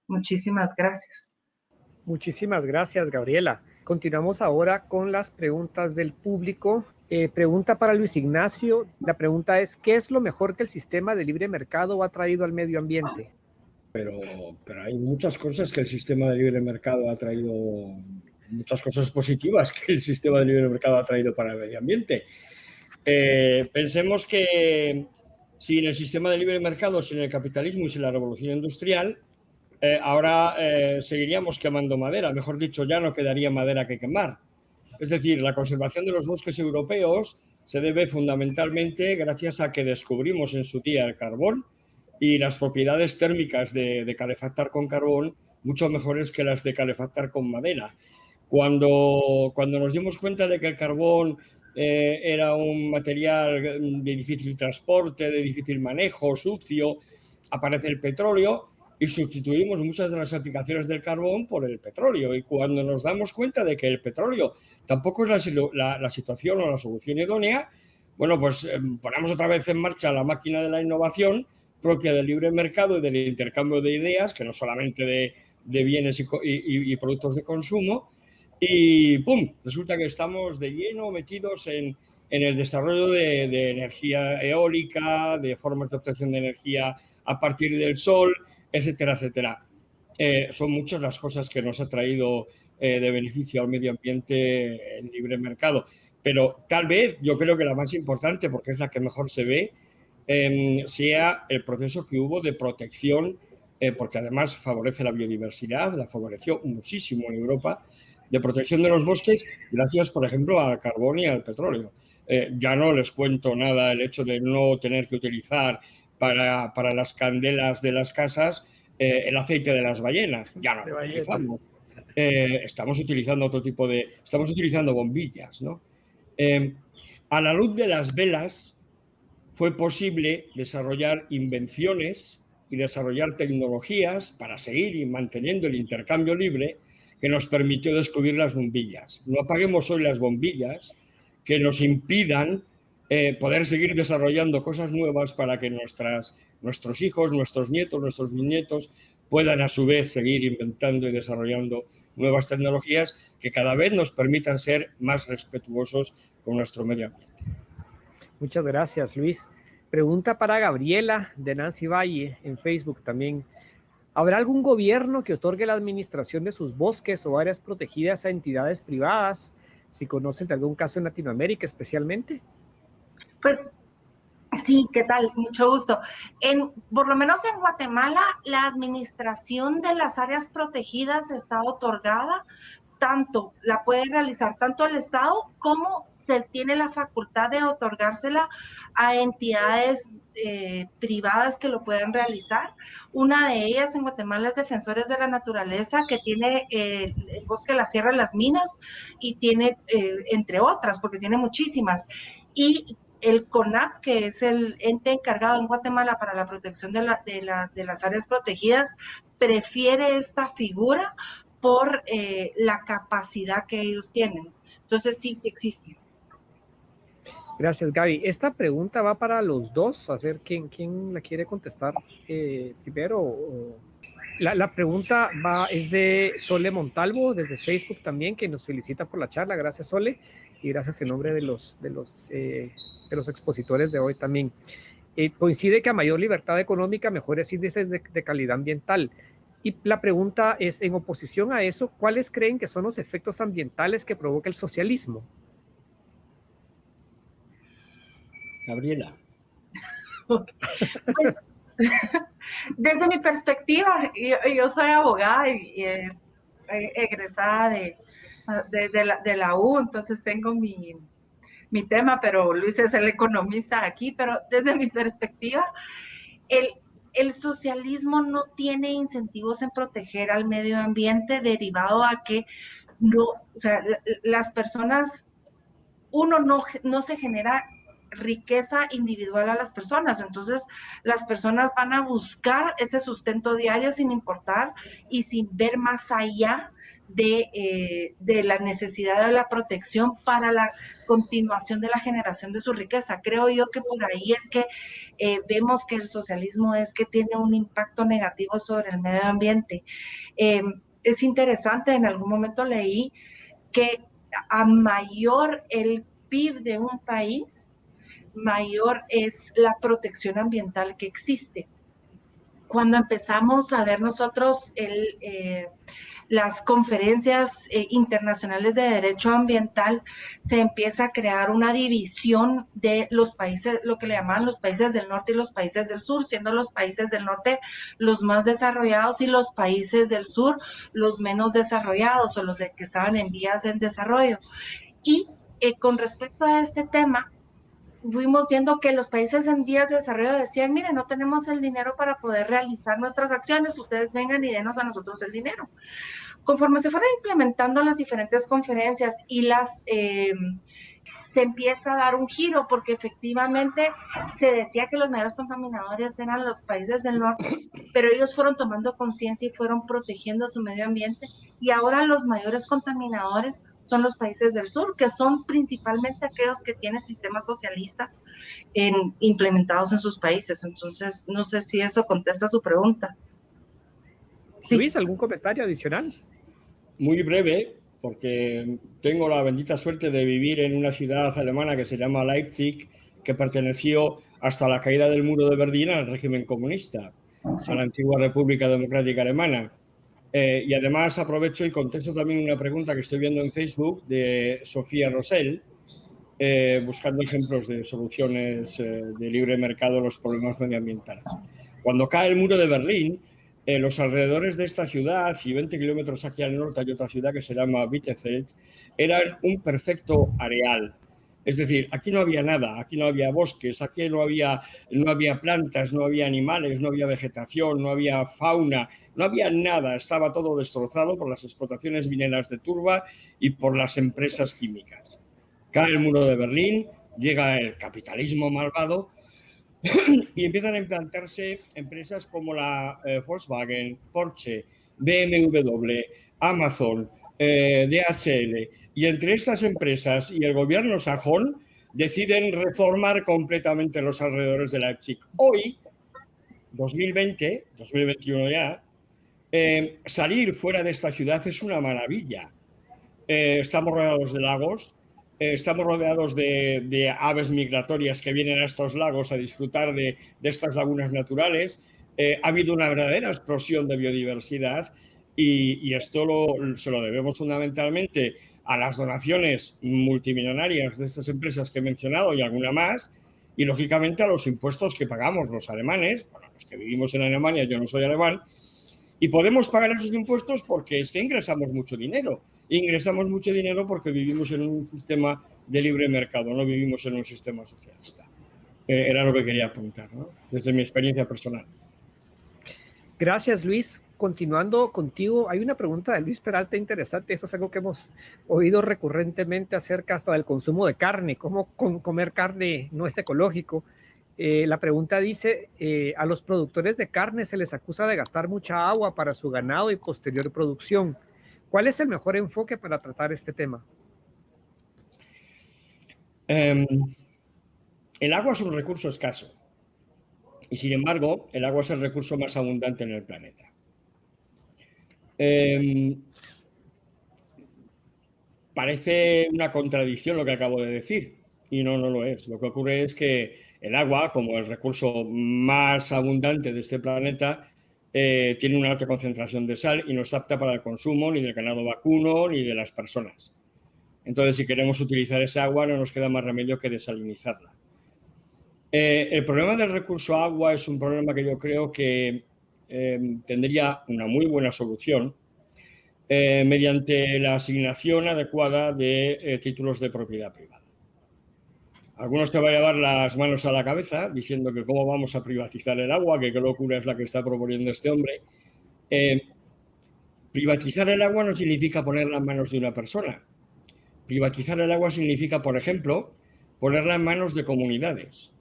Speaker 4: Muchísimas gracias.
Speaker 2: Muchísimas gracias, Gabriela. Continuamos ahora con las preguntas del público. Eh, pregunta para Luis Ignacio. La pregunta es, ¿qué es lo mejor que el sistema de libre mercado ha traído al medio ambiente?
Speaker 3: Pero, pero hay muchas cosas que el sistema de libre mercado ha traído, muchas cosas positivas que el sistema de libre mercado ha traído para el medio ambiente. Eh, pensemos que sin el sistema de libre mercado, sin el capitalismo y sin la revolución industrial, eh, ahora eh, seguiríamos quemando madera. Mejor dicho, ya no quedaría madera que quemar. Es decir, la conservación de los bosques europeos se debe fundamentalmente gracias a que descubrimos en su día el carbón y las propiedades térmicas de, calefactar con carbón mucho mejores que las de calefactar con madera. Cuando, cuando nos dimos cuenta de que el carbón eh, era un material de difícil transporte, de difícil manejo, sucio, aparece el petróleo y sustituimos muchas de las aplicaciones del carbón por el petróleo. Y cuando nos damos cuenta de que el petróleo tampoco es la, situación o la solución idónea, bueno, pues em, ponemos otra vez en marcha la máquina de la innovación propia del libre mercado y del intercambio de ideas, que no solamente de, bienes y, productos de consumo, y ¡pum! Resulta que estamos de lleno metidos en, en el desarrollo de, de, energía eólica, de formas de obtención de energía a partir del sol, etcétera, etcétera. Eh, son muchas las cosas que nos ha traído eh, de beneficio al medio ambiente el libre mercado. Pero tal vez yo creo que la más importante, porque es la que mejor se ve, eh, sea el proceso que hubo de protección, eh, porque además favorece la biodiversidad, la favoreció muchísimo en Europa, de protección de los bosques, gracias, por ejemplo, al carbón y al petróleo. Ya no les cuento nada el hecho de no tener que utilizar para, para las candelas de las casas eh, el aceite de las ballenas. Ya no lo utilizamos. Eh, estamos utilizando otro tipo de... Estamos utilizando bombillas, ¿no? a la luz de las velas fue posible desarrollar invenciones y desarrollar tecnologías para seguir y manteniendo el intercambio libre que nos permitió descubrir las bombillas. No apaguemos hoy las bombillas que nos impidan eh, poder seguir desarrollando cosas nuevas para que nuestras, nuestros hijos, nuestros nietos, nuestros bisnietos puedan a su vez seguir inventando y desarrollando nuevas tecnologías que cada vez nos permitan ser más respetuosos con nuestro medio ambiente.
Speaker 2: Muchas gracias, Luis. Pregunta para Gabriela de Nancy Valle en Facebook también. ¿Habrá algún gobierno que otorgue la administración de sus bosques o áreas protegidas a entidades privadas? Si conoces de algún caso en Latinoamérica especialmente.
Speaker 4: Pues sí, ¿qué tal? Mucho gusto. En, por lo menos en Guatemala, la administración de las áreas protegidas está otorgada tanto, la puede realizar tanto el Estado como se tiene la facultad de otorgársela a entidades eh, privadas que lo puedan realizar. Una de ellas en Guatemala es Defensores de la Naturaleza, que tiene eh, el bosque, la sierra, las minas, y tiene, eh, entre otras, porque tiene muchísimas. Y el CONAP, que es el ente encargado en Guatemala para la protección de, la, de, la, de las áreas protegidas, prefiere esta figura por la capacidad que ellos tienen. Entonces sí, sí existe.
Speaker 2: Gracias, Gaby. Esta pregunta va para los dos. A ver quién, quién la quiere contestar eh, primero. La, la, pregunta va, es de Sole Montalvo, desde Facebook también, que nos felicita por la charla. Gracias, Sole. Y gracias en nombre de los, de los, eh, de los expositores de hoy también. Eh, coincide que a mayor libertad económica, mejores índices de, de calidad ambiental. Y la pregunta es, en oposición a eso, ¿cuáles creen que son los efectos ambientales que provoca el socialismo?
Speaker 3: Gabriela.
Speaker 4: pues, desde mi perspectiva, yo, soy abogada y, eh, egresada de, de, la, U, entonces tengo mi, mi tema, pero Luis es el economista aquí, pero desde mi perspectiva, el, el socialismo no tiene incentivos en proteger al medio ambiente derivado a que no, o sea, las personas, uno no, no se genera riqueza individual a las personas. Entonces, las personas van a buscar ese sustento diario sin importar y sin ver más allá de, eh, de, la necesidad de la protección para la continuación de la generación de su riqueza. Creo yo que por ahí es que eh, vemos que el socialismo es que tiene un impacto negativo sobre el medio ambiente. Eh, es interesante, en algún momento leí que a mayor el PIB de un país, mayor es la protección ambiental que existe. Cuando empezamos a ver nosotros el, eh, las conferencias eh, internacionales de derecho ambiental, se empieza a crear una división de los países, lo que le llaman los países del norte y los países del sur, siendo los países del norte los más desarrollados y los países del sur los menos desarrollados o los de que estaban en vías de desarrollo. Y eh, con respecto a este tema, fuimos viendo que los países en días de desarrollo decían, mire, no tenemos el dinero para poder realizar nuestras acciones, ustedes vengan y denos a nosotros el dinero. Conforme se fueron implementando las diferentes conferencias y las... Eh, se empieza a dar un giro porque efectivamente se decía que los mayores contaminadores eran los países del norte, pero ellos fueron tomando conciencia y fueron protegiendo su medio ambiente y ahora los mayores contaminadores son los países del sur, que son principalmente aquellos que tienen sistemas socialistas en, implementados en sus países. Entonces, no sé si eso contesta su pregunta.
Speaker 2: Luis, ¿algún comentario adicional?
Speaker 3: Muy breve, porque tengo la bendita suerte de vivir en una ciudad alemana que se llama Leipzig, que perteneció hasta la caída del muro de Berlín al régimen comunista, a la antigua República Democrática Alemana. Eh, y además aprovecho y contesto también una pregunta que estoy viendo en Facebook de Sofía Rosell, eh, buscando ejemplos de soluciones eh, de libre mercado a los problemas medioambientales. Cuando cae el muro de Berlín, los alrededores de esta ciudad y 20 kilómetros aquí al norte hay otra ciudad que se llama Bittefeld, eran un perfecto areal. Es decir, aquí no había nada, aquí no había bosques, aquí no había, no había plantas, no había animales, no había vegetación, no había fauna, no había nada, estaba todo destrozado por las explotaciones mineras de turba y por las empresas químicas. Cae el muro de Berlín, llega el capitalismo malvado y empiezan a implantarse empresas como la eh, Volkswagen, Porsche, BMW, Amazon, eh, DHL. Y entre estas empresas y el gobierno sajón deciden reformar completamente los alrededores de Leipzig. Hoy, 2020, 2021 ya, eh, salir fuera de esta ciudad es una maravilla. estamos rodeados de lagos, estamos rodeados de, aves migratorias que vienen a estos lagos a disfrutar de, estas lagunas naturales. Eh, ha habido una verdadera explosión de biodiversidad y, esto se lo debemos fundamentalmente a las donaciones multimillonarias de estas empresas que he mencionado y alguna más, y lógicamente a los impuestos que pagamos los alemanes, bueno, los que vivimos en Alemania, yo no soy alemán, y podemos pagar esos impuestos porque es que ingresamos mucho dinero ingresamos mucho dinero porque vivimos en un sistema de libre mercado, no vivimos en un sistema socialista. Eh, era lo que quería apuntar, ¿no? desde mi experiencia personal.
Speaker 2: Gracias, Luis. Continuando contigo, hay una pregunta de Luis Peralta interesante. Eso es algo que hemos oído recurrentemente acerca hasta del consumo de carne, cómo comer carne no es ecológico. Eh, la pregunta dice, eh, a los productores de carne se les acusa de gastar mucha agua para su ganado y posterior producción. ¿Cuál es el mejor enfoque para tratar este tema?
Speaker 3: Em, el agua es un recurso escaso y sin embargo el agua es el recurso más abundante en el planeta. Em, parece una contradicción lo que acabo de decir y no, no lo es. Lo que ocurre es que el agua, como el recurso más abundante de este planeta, eh, tiene una alta concentración de sal y no es apta para el consumo ni del ganado vacuno ni de las personas. Entonces, si queremos utilizar esa agua, no nos queda más remedio que desalinizarla. Eh, el problema del recurso agua es un problema que yo creo que eh, tendría una muy buena solución mediante la asignación adecuada de títulos de propiedad privada. Algunos te van a llevar las manos a la cabeza diciendo que cómo vamos a privatizar el agua, que qué locura es la que está proponiendo este hombre. Eh, Privatizar el agua no significa ponerla en manos de una persona. Privatizar el agua significa, por ejemplo, ponerla en manos de comunidades.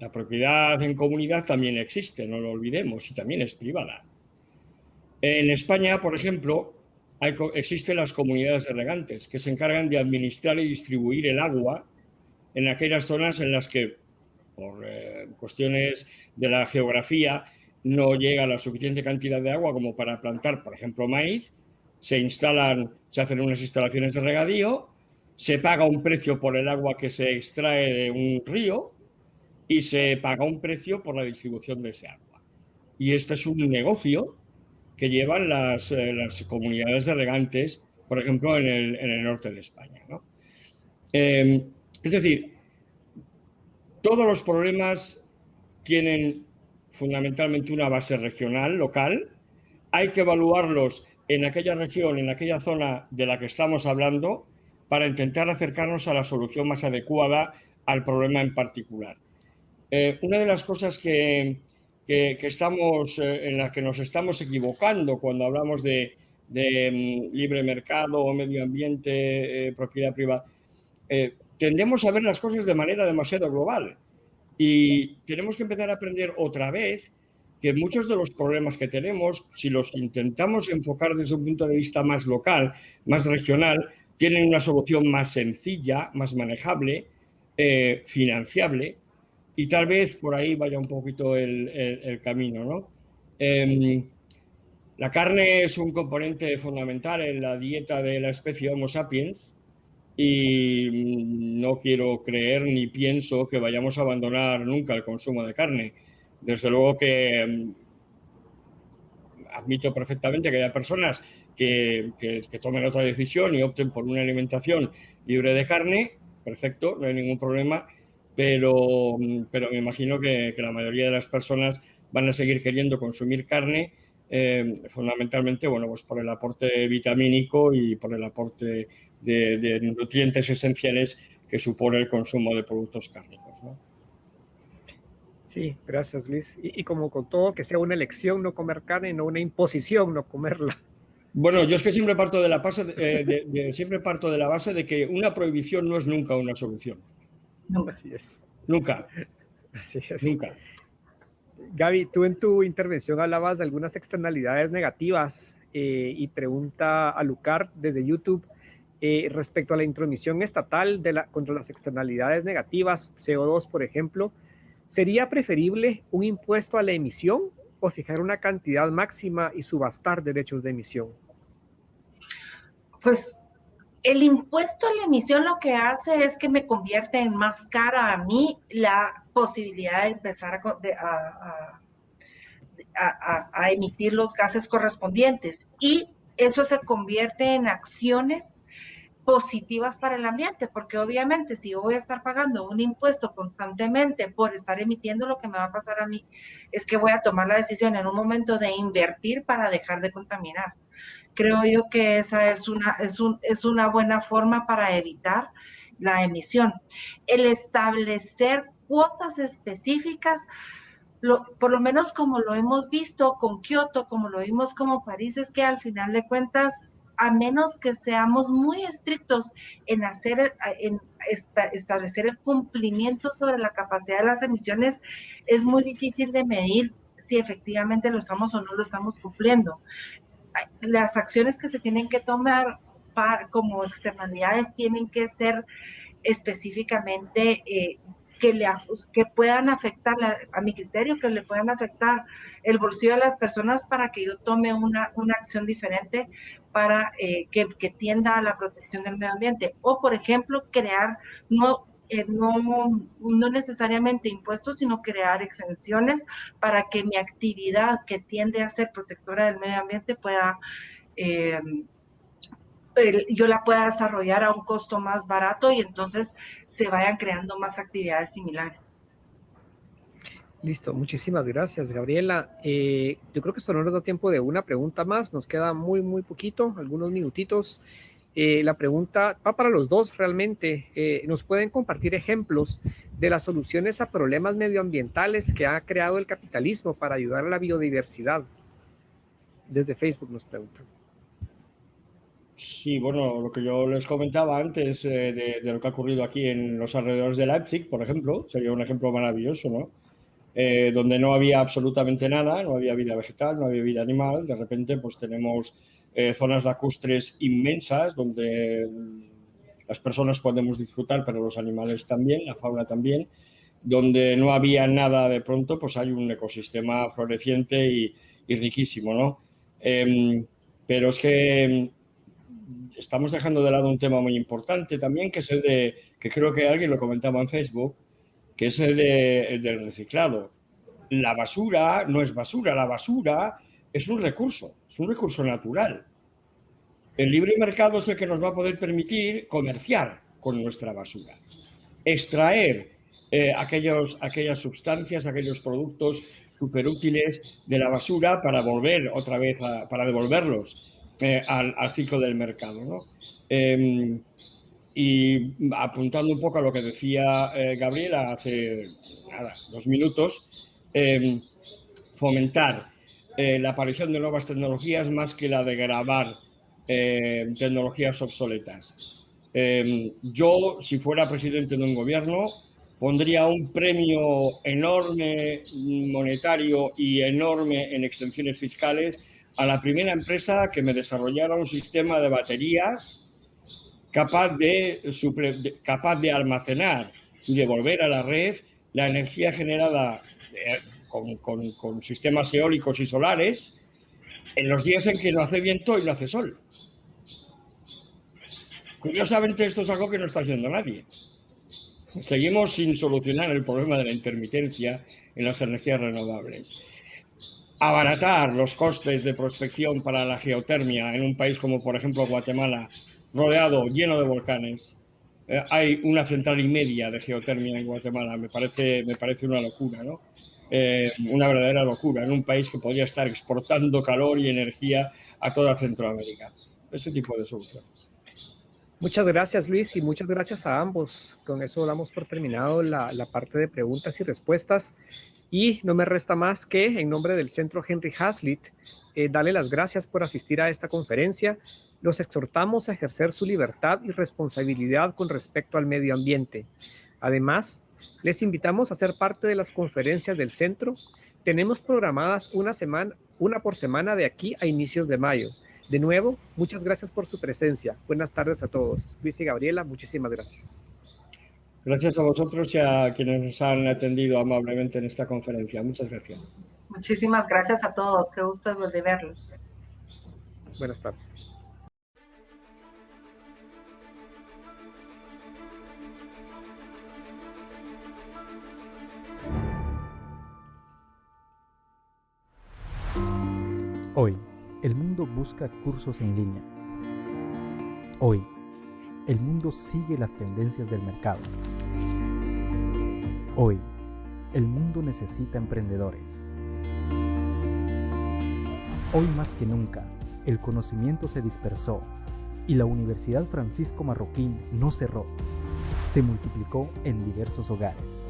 Speaker 3: La propiedad en comunidad también existe, no lo olvidemos, y también es privada. En España, por ejemplo, existen las comunidades de regantes que se encargan de administrar y distribuir el agua en aquellas zonas en las que, por eh, cuestiones de la geografía, no llega la suficiente cantidad de agua como para plantar, por ejemplo, maíz, se instalan, se hacen unas instalaciones de regadío, se paga un precio por el agua que se extrae de un río y se paga un precio por la distribución de ese agua. Y este es un negocio que llevan las, eh, las comunidades de regantes, por ejemplo, en el, en el norte de España. ¿no? Eh, es decir, todos los problemas tienen fundamentalmente una base regional, local. Hay que evaluarlos en aquella región, en aquella zona de la que estamos hablando, para intentar acercarnos a la solución más adecuada al problema en particular. Eh, una de las cosas que, que, estamos, eh, en las que nos estamos equivocando cuando hablamos de, mm, libre mercado o medio ambiente, eh, propiedad privada, tendemos a ver las cosas de manera demasiado global y tenemos que empezar a aprender otra vez que muchos de los problemas que tenemos, si los intentamos enfocar desde un punto de vista más local, más regional, tienen una solución más sencilla, más manejable, eh, financiable, y tal vez por ahí vaya un poquito el, camino. ¿no? Em, la carne es un componente fundamental en la dieta de la especie Homo sapiens y no quiero creer ni pienso que vayamos a abandonar nunca el consumo de carne. Desde luego que em, admito perfectamente que haya personas que, tomen otra decisión y opten por una alimentación libre de carne, perfecto, no hay ningún problema, pero, pero me imagino que, la mayoría de las personas van a seguir queriendo consumir carne, eh, fundamentalmente bueno, pues por el aporte vitamínico y por el aporte de, nutrientes esenciales que supone el consumo de productos cárnicos.
Speaker 2: Sí, gracias Luis. Y, y, como con todo, que sea una elección no comer carne, no una imposición no comerla.
Speaker 3: Bueno, yo es que siempre parto de la base, eh, siempre parto de la base de que una prohibición no es nunca una solución.
Speaker 2: No, así es.
Speaker 3: Nunca.
Speaker 2: Así es.
Speaker 3: Nunca.
Speaker 2: Gaby, tú en tu intervención hablabas de algunas externalidades negativas eh, y pregunta a Lucar desde YouTube eh, respecto a la intromisión estatal contra las externalidades negativas, CO2 por ejemplo, ¿sería preferible un impuesto a la emisión o fijar una cantidad máxima y subastar derechos de emisión?
Speaker 4: pues el impuesto a la emisión lo que hace es que me convierte en más cara a mí la posibilidad de empezar a, emitir los gases correspondientes y eso se convierte en acciones positivas para el ambiente, porque obviamente si yo voy a estar pagando un impuesto constantemente por estar emitiendo, lo que me va a pasar a mí es que voy a tomar la decisión en un momento de invertir para dejar de contaminar. Creo yo que esa es una, es un, es una buena forma para evitar la emisión. El establecer cuotas específicas, por lo menos como lo hemos visto con Kioto, como lo vimos como París, es que al final de cuentas a menos que seamos muy estrictos en hacer, en establecer el cumplimiento sobre la capacidad de las emisiones, es muy difícil de medir si efectivamente lo estamos o no lo estamos cumpliendo. Las acciones que se tienen que tomar para, como externalidades tienen que ser específicamente eh, que, le, que puedan afectar, a mi criterio, que le puedan afectar el bolsillo de las personas para que yo tome una, una acción diferente para eh, que, que, tienda a la protección del medio ambiente. O, por ejemplo, crear no, eh, no, no necesariamente impuestos, sino crear exenciones para que mi actividad que tiende a ser protectora del medio ambiente pueda... Eh, yo la pueda desarrollar a un costo más barato y entonces se vayan creando más actividades similares.
Speaker 2: Listo, muchísimas gracias, Gabriela. Eh, yo creo que solo nos da tiempo de una pregunta más, nos queda muy, muy poquito, algunos minutitos. Eh, la pregunta va para los dos realmente. Eh, ¿Nos pueden compartir ejemplos de las soluciones a problemas medioambientales que ha creado el capitalismo para ayudar a la biodiversidad? desde Facebook nos preguntan.
Speaker 3: Sí, bueno, lo que yo les comentaba antes eh, de, lo que ha ocurrido aquí en los alrededores de Leipzig, por ejemplo, sería un ejemplo maravilloso, ¿no? Eh, donde no había absolutamente nada, no había vida vegetal, no había vida animal, de repente pues tenemos eh, zonas lacustres inmensas donde las personas podemos disfrutar, pero los animales también, la fauna también, donde no había nada de pronto, pues hay un ecosistema floreciente y, riquísimo, ¿no? Em, pero es que estamos dejando de lado un tema muy importante también, que es el de, que creo que alguien lo comentaba en Facebook, que es el, de, del reciclado. La basura no es basura, la basura es un recurso, es un recurso natural. El libre mercado es el que nos va a poder permitir comerciar con nuestra basura, extraer eh, aquellos, aquellas sustancias, aquellos productos superútiles de la basura para volver otra vez, para devolverlos eh, al, ciclo del mercado. ¿no? Em, y apuntando un poco a lo que decía eh, Gabriela hace dos minutos, em, fomentar eh, la aparición de nuevas tecnologías más que la de grabar tecnologías obsoletas. Em, yo, si fuera presidente de un gobierno, pondría un premio enorme monetario y enorme en extensiones fiscales a la primera empresa que me desarrollara un sistema de baterías capaz de, almacenar y devolver a la red la energía generada eh, con, sistemas eólicos y solares en los días en que no hace viento y no hace sol. Curiosamente esto es algo que no está haciendo nadie. Seguimos sin solucionar el problema de la intermitencia en las energías renovables abaratar los costes de prospección para la geotermia en un país como, por ejemplo, Guatemala, rodeado, lleno de volcanes. Eh, hay una central y media de geotermia en Guatemala. Me parece, me parece una locura, ¿no? Eh, una verdadera locura en un país que podría estar exportando calor y energía a toda Centroamérica. Ese tipo de soluciones.
Speaker 2: Muchas gracias Luis y muchas gracias a ambos. Con eso damos por terminado la, la parte de preguntas y respuestas. Y no me resta más que, en nombre del Centro Henry Hazlitt, eh, darle las gracias por asistir a esta conferencia. Los exhortamos a ejercer su libertad y responsabilidad con respecto al medio ambiente. Además, les invitamos a ser parte de las conferencias del centro. Tenemos programadas una, semana, una por semana de aquí a inicios de mayo. De nuevo, muchas gracias por su presencia. Buenas tardes a todos. Luis y Gabriela, muchísimas gracias.
Speaker 3: Gracias a vosotros y a quienes nos han atendido amablemente en esta conferencia. Muchas gracias.
Speaker 4: Muchísimas gracias a todos. Qué gusto de verlos.
Speaker 2: Buenas tardes.
Speaker 5: Hoy, el mundo busca cursos en línea. Hoy, el mundo sigue las tendencias del mercado. Hoy, el mundo necesita emprendedores. Hoy más que nunca, el conocimiento se dispersó y la Universidad Francisco Marroquín no cerró, se multiplicó en diversos hogares.